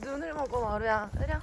눈을 먹어 마루야. 으랴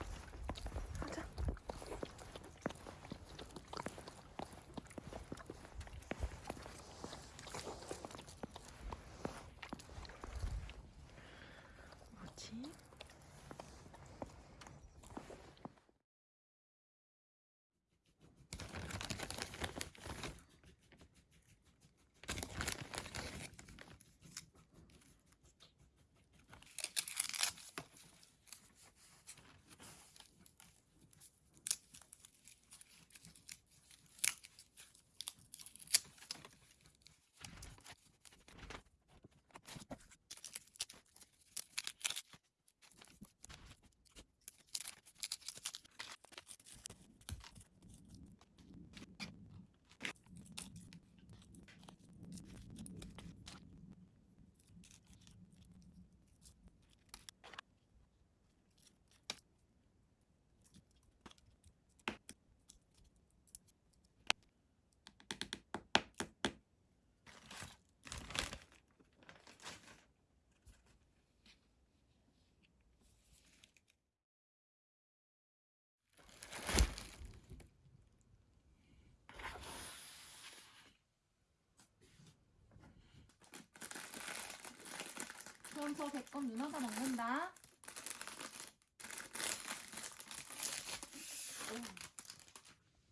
저 백건 누나가 먹는다.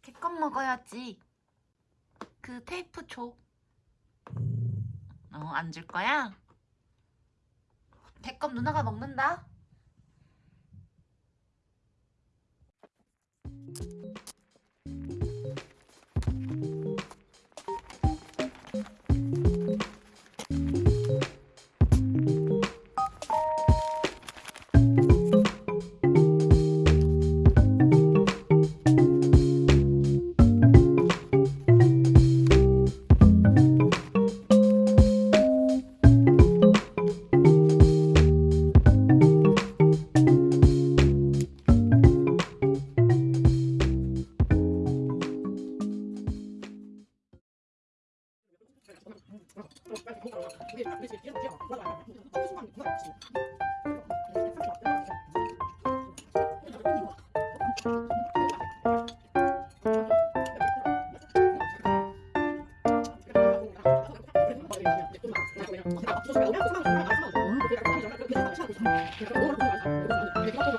개껌 먹어야지 그 테이프 줘 어, 안 줄 거야? 개껌 누나가 먹는다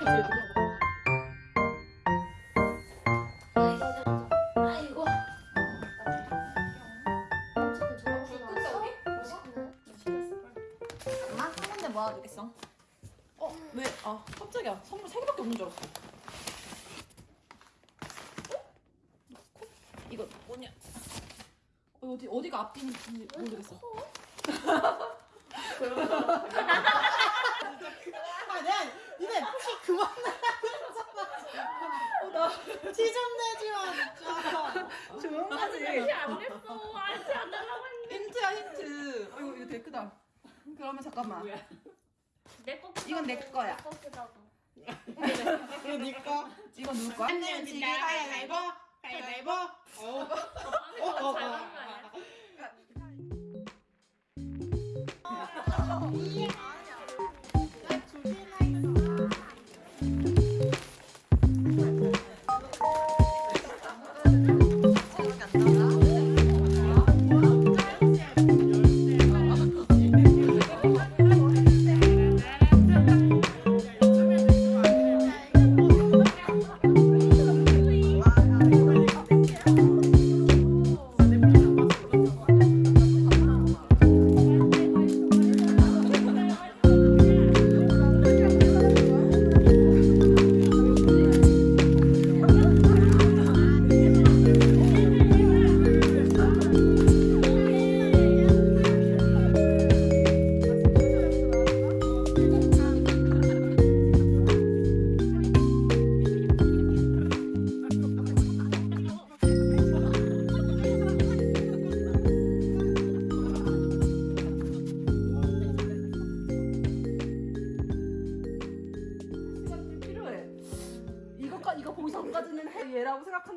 아이고. 이거 뭐냐 어, 어디, 어디가 앞뒤인지 모르겠어 아 내가 니네 티 그만 내라 티좀 내지 마 진짜 좋은 거지 안 됐어. 아직 안 달라고 했는데. 힌트야 힌트 아이고 이거 되게 크다 그러면 잠깐만 내 거. 이건 내 거야. 거 크다고. 이거 네 거. 이거 누구 거야? 안 내면 지기 가위바위보. 가위바위보. 어. 어, 어, 잘 먹는 거 아니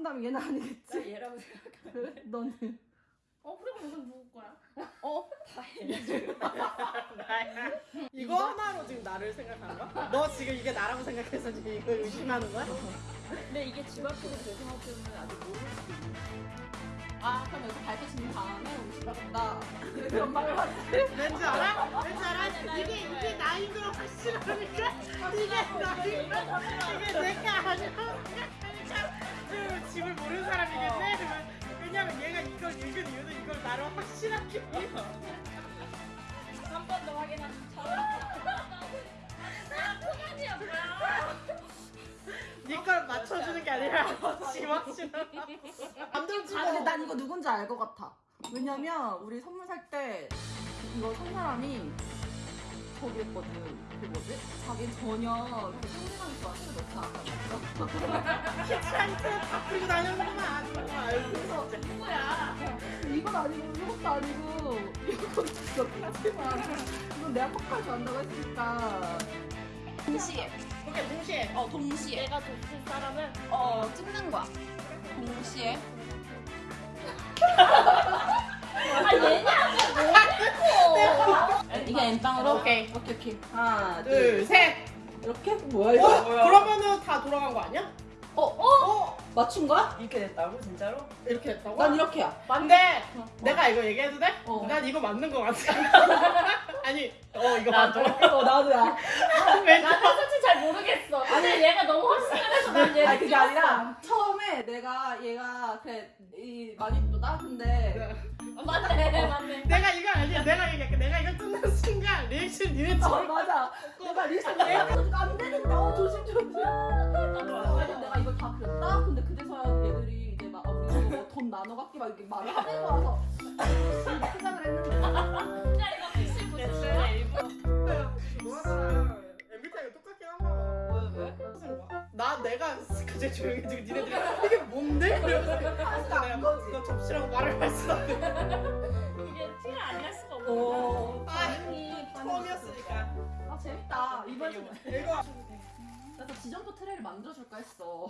생각한다면 얘는 아니겠지. 얘라고 생각. 그래? 너는 어 그럼 이건 누구 거야? 이거 하나로 지금 나를 생각하는 거야? 너 지금 이게 나라고 생각해서 지금 이거 의심하는 거야? 근데 이게 집 앞으로 배송할 때는 아직 모를 수도 있는. 아 그럼 여기서 밝혀진 다음에 갔다 그런 말을 하지. 왠지 알아? 왠지 알아? 이게 이게 나인 걸 확실하니까 이게 나인 거 이게 내가 아니야. 그 집을 모르는 사람이겠네. 그러면 왜냐면 얘가 이걸 읽은 이유는 이걸 나로 확실하게. 한 번 더 확인하는 척. 아니야 뭐야? 네걸 맞춰주는 게 아니라 확실하다. 감정 아 찍어. 근데 난 이거 누군지 알 것 같아. 왜냐면 우리 선물 살 때 이거 산 사람이 저기 했거든. 그 뭐지? 자기 전혀 그 상대방이 좋아하는 거 넣지 않았어. 키트한테 다 풀고 다녔구만. 아유. 누구야? 이건 아니고 이것도 아니고 이건 진짜 하지만 이건 내가 폭발 좋아한다고 했으니까 동시에 오케이 동시에. 어 동시에 내가 줬을 사람은 어 찍는 거야. 동시에 아 얘냐? 이게 엠빵으로 오케이. 오케이 오케이 하나 둘 셋. 이렇게 뭐야 어? 이거? 그러면은 다 돌아간 거 아니야? 어 어? 맞춘 거야? 이렇게 됐다고 진짜로? 이렇게 됐다고? 난 이렇게야. 근데 내가 이거 얘기해도 돼? 어. 난 이거 맞는 거 같아. 아니, 어 이거 나도. 맞아. 어 나도야. 왜? 나도 솔직히 잘 모르겠어. 근데 얘가 너무 확실해서 난 얘를 아니 그게. 아니라 처음에 내가 얘가 그래 이 많이 또나 근데 어, 맞네 맞네. 내가 이거 아니야. 내가 얘기할게. 내가 이거 뜯는 순간 리액션 어 니네처럼 맞아. 내가 리액션 내가 안 되는데 어 조심 조심. 그래서 내가 이걸 다 그렸다. 근데 그제서야 얘들이 이제 막 아, 우리 뭐돈 나눠 갖기 막 이렇게 말을 하면서. 와서 시작을 했는데. 야 이거 무슨 일부러. 뭐하나. MBTI가 똑같긴 한가 왜 왜? 나 내가 그제 조용해지고 니네들이 이게 뭔데? 그러면서 내가 너 접시라고 말을 할수 없는 이게 티를 안 낼 수가 없어. 어 아, 처음이었으니까. 아 재밌다. 이번 주 이거 나도 지점토 트레이를 만들어줄까 했어.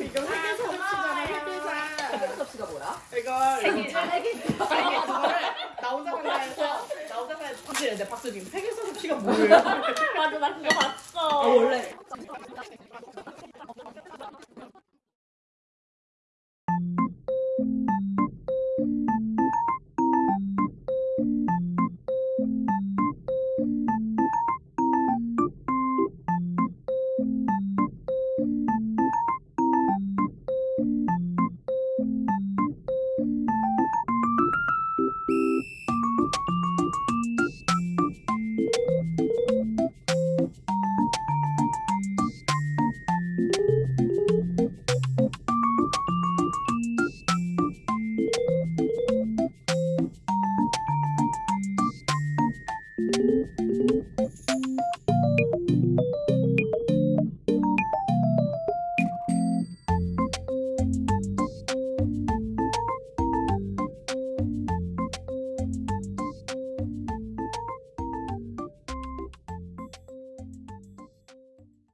이거 세계 서접시잖아 세계사 접시가 뭐야? 이거 세계. 그거를 나 혼자 해서 나 혼자 산다 해서 박수 내 박수 지금 세계 서접시가 뭐예요? 맞아 나 그거 봤어. 아 원래